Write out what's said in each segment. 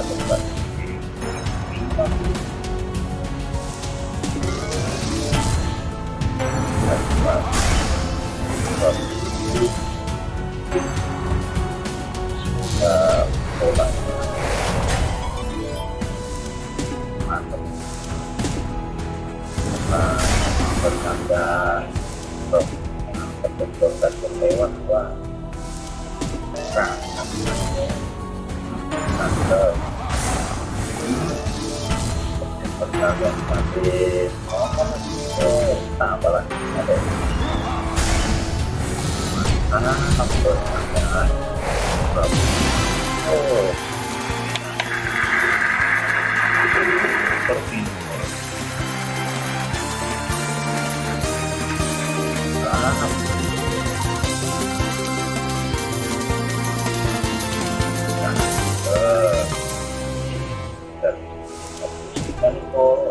ada yang kita coba Uh, percaya masih oh tambah lagi ada ah bercanda oh seperti dan itu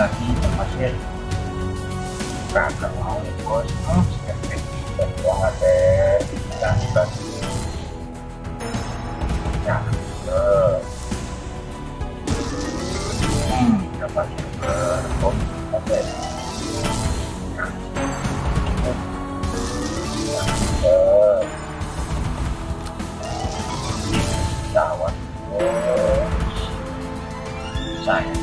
lagi termasuk kagak mau nih bos hmm. dan uang ada dan bagi nah hmm dapat berkom oke nah Taiwan, oh, saya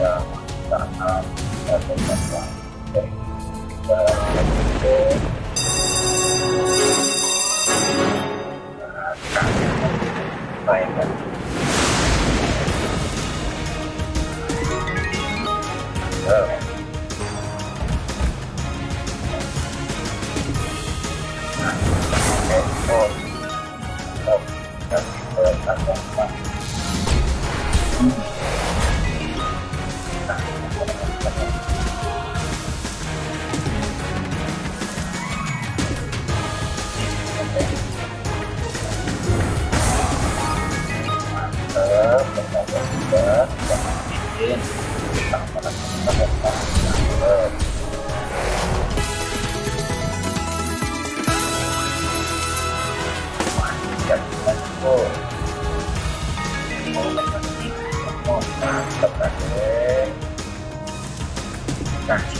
bisa menggunakan perusahaan dari untuk. Thanks.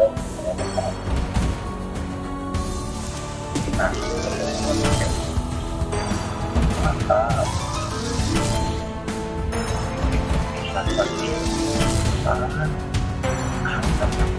mantap, mantap. Nah, mantap.